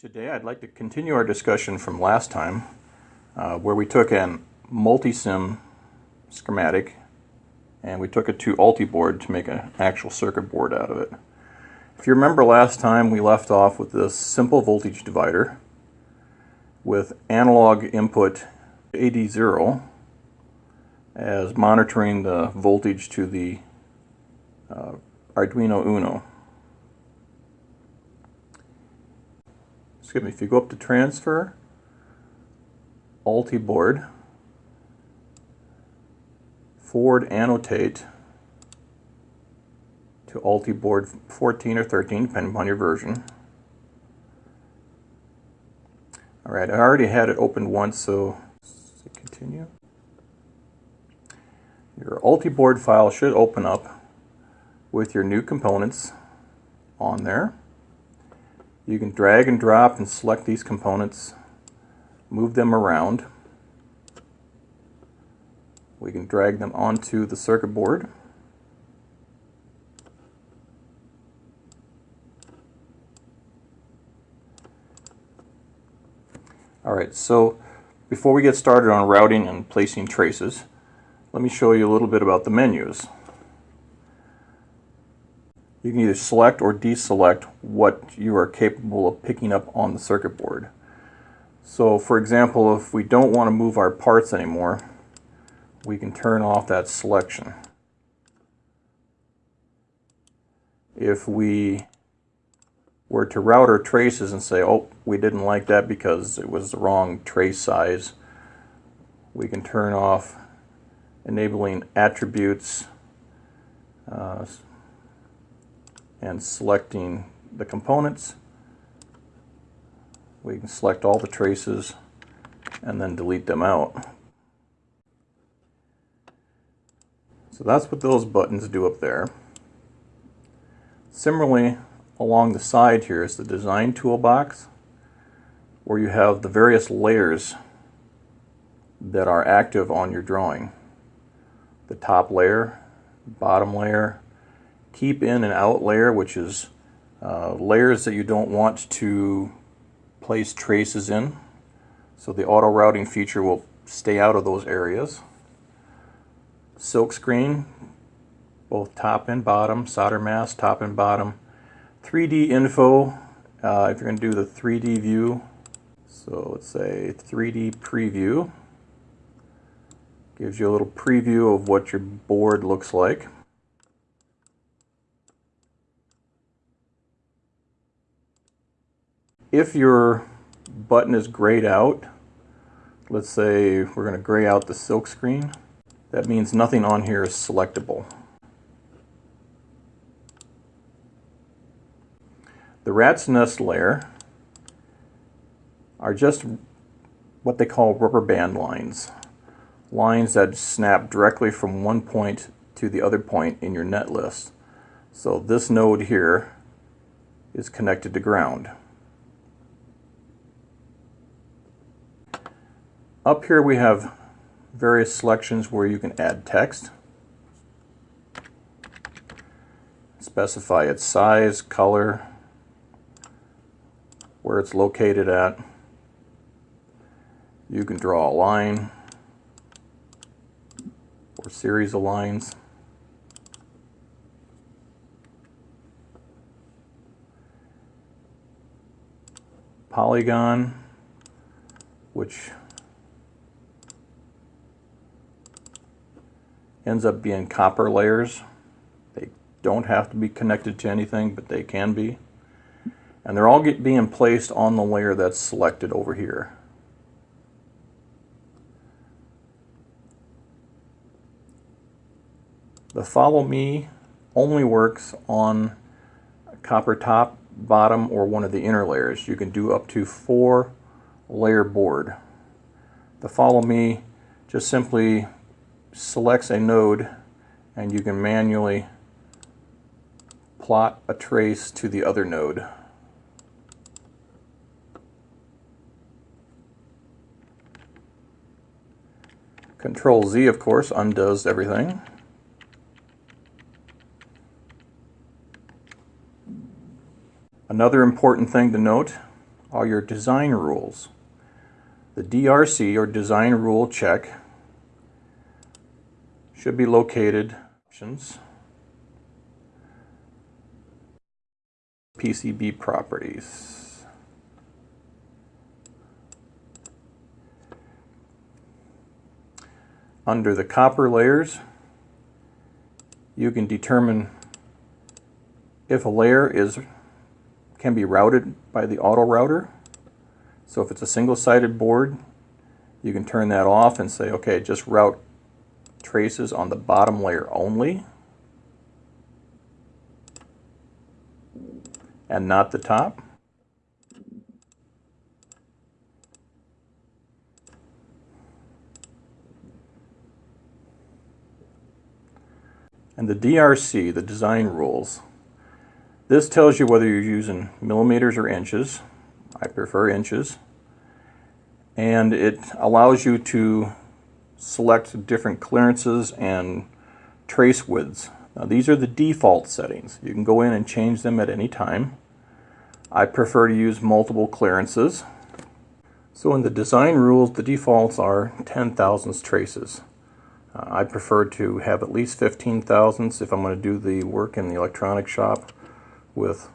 Today I'd like to continue our discussion from last time uh, where we took an Multisim schematic and we took it to Ultiboard to make an actual circuit board out of it. If you remember last time we left off with this simple voltage divider with analog input AD0 as monitoring the voltage to the uh, Arduino Uno. Excuse me, if you go up to transfer, Ultiboard, forward annotate to Ultiboard 14 or 13, depending upon your version. All right, I already had it opened once, so continue. Your Ultiboard file should open up with your new components on there. You can drag and drop and select these components, move them around. We can drag them onto the circuit board. Alright, so before we get started on routing and placing traces, let me show you a little bit about the menus you can either select or deselect what you are capable of picking up on the circuit board. So for example, if we don't want to move our parts anymore, we can turn off that selection. If we were to route our traces and say, oh, we didn't like that because it was the wrong trace size, we can turn off enabling attributes, uh, and selecting the components. We can select all the traces and then delete them out. So that's what those buttons do up there. Similarly, along the side here is the design toolbox where you have the various layers that are active on your drawing. The top layer, bottom layer, keep in and out layer, which is uh, layers that you don't want to place traces in. So the auto routing feature will stay out of those areas. Silk screen, both top and bottom, solder mask, top and bottom. 3D info, uh, if you're going to do the 3D view, so let's say 3D preview, gives you a little preview of what your board looks like. If your button is grayed out, let's say we're going to gray out the silk screen, that means nothing on here is selectable. The rat's nest layer are just what they call rubber band lines. Lines that snap directly from one point to the other point in your net list. So this node here is connected to ground. Up here we have various selections where you can add text, specify its size, color, where it's located at. You can draw a line or series of lines. Polygon, which ends up being copper layers. They don't have to be connected to anything, but they can be. And they're all get, being placed on the layer that's selected over here. The follow me only works on copper top, bottom, or one of the inner layers. You can do up to four layer board. The follow me just simply selects a node and you can manually plot a trace to the other node. Control Z, of course, undoes everything. Another important thing to note are your design rules. The DRC or design rule check should be located options PCB properties. Under the copper layers, you can determine if a layer is can be routed by the auto router. So if it's a single-sided board, you can turn that off and say, okay, just route traces on the bottom layer only and not the top. And the DRC, the design rules, this tells you whether you're using millimeters or inches. I prefer inches. And it allows you to select different clearances and trace widths. Now these are the default settings. You can go in and change them at any time. I prefer to use multiple clearances. So in the design rules, the defaults are 10 thousandths traces. Uh, I prefer to have at least 15 thousandths if I'm going to do the work in the electronic shop with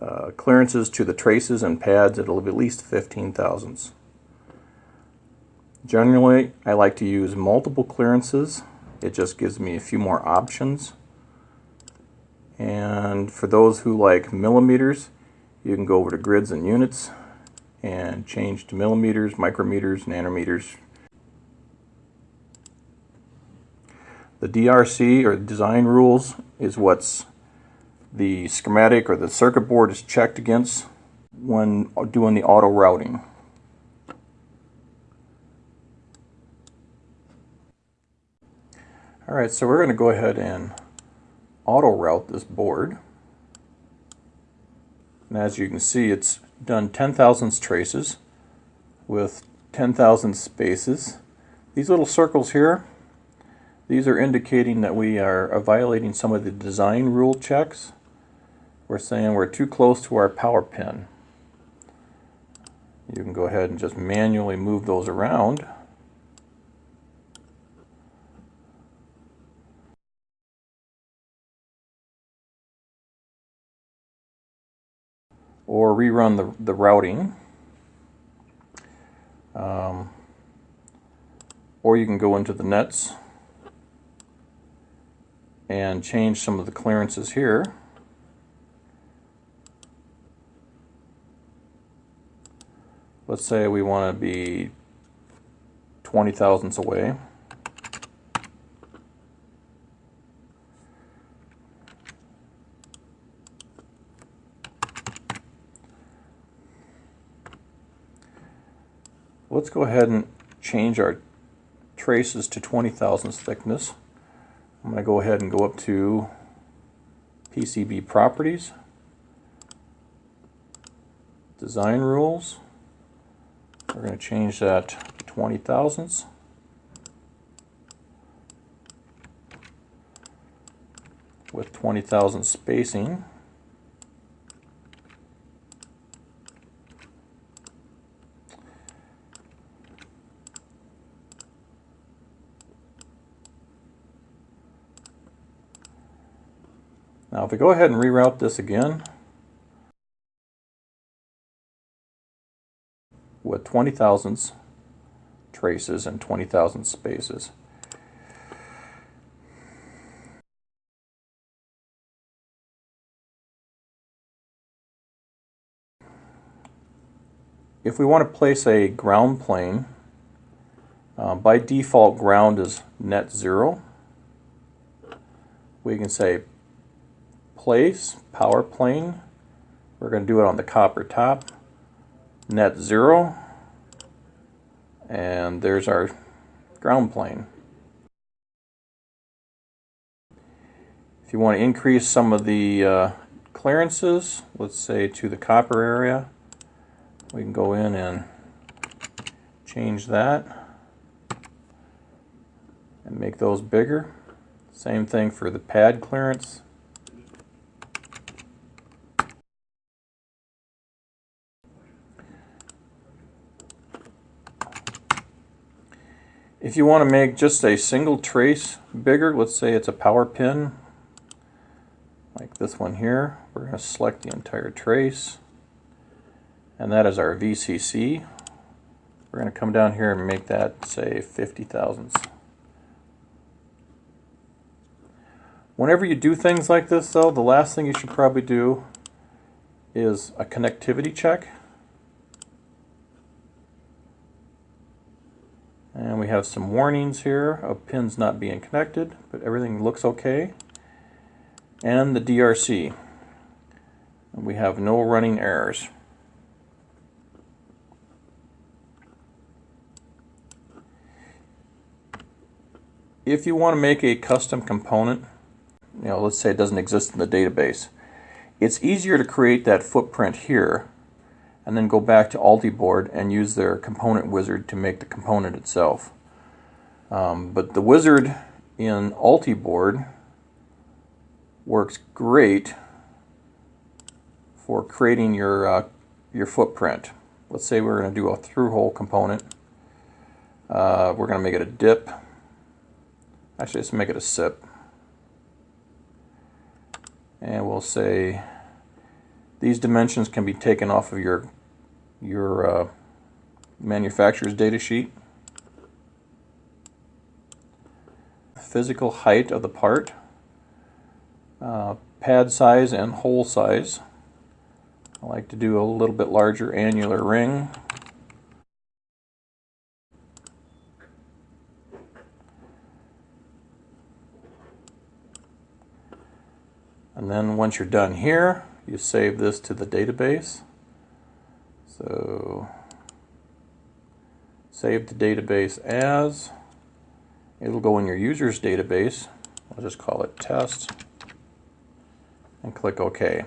uh, clearances to the traces and pads it'll be at least 15 thousandths. Generally I like to use multiple clearances. It just gives me a few more options. And for those who like millimeters you can go over to grids and units and change to millimeters, micrometers, nanometers, The DRC or design rules is what's the schematic or the circuit board is checked against when doing the auto routing. Alright, so we're going to go ahead and auto route this board. And as you can see, it's done 10 thousandths traces with 10 thousand spaces. These little circles here these are indicating that we are violating some of the design rule checks. We're saying we're too close to our power pin. You can go ahead and just manually move those around. Or rerun the, the routing. Um, or you can go into the nets and change some of the clearances here. Let's say we want to be 20 thousandths away. Let's go ahead and change our traces to 20 thousandths thickness. I'm going to go ahead and go up to PCB properties, design rules. We're going to change that to 20 thousandths. with 20,000 spacing. Now if we go ahead and reroute this again with 20 thousandths traces and 20 thousand spaces. If we want to place a ground plane, uh, by default ground is net zero. We can say place, power plane. We're going to do it on the copper top, net zero, and there's our ground plane. If you want to increase some of the uh, clearances, let's say to the copper area, we can go in and change that and make those bigger. Same thing for the pad clearance. If you want to make just a single trace bigger, let's say it's a power pin, like this one here, we're going to select the entire trace, and that is our VCC. We're going to come down here and make that, say, 50 thousandths. Whenever you do things like this, though, the last thing you should probably do is a connectivity check. And we have some warnings here of pins not being connected, but everything looks okay. And the DRC. we have no running errors. If you want to make a custom component, you know, let's say it doesn't exist in the database, it's easier to create that footprint here and then go back to Ultiboard and use their component wizard to make the component itself. Um, but the wizard in Ultiboard works great for creating your uh, your footprint. Let's say we're going to do a through hole component. Uh, we're going to make it a dip. Actually, let's make it a sip. And we'll say these dimensions can be taken off of your your uh, manufacturer's data sheet. Physical height of the part, uh, pad size and hole size. I like to do a little bit larger annular ring. And then once you're done here, you save this to the database. So save the database as, it'll go in your user's database. I'll just call it test and click OK.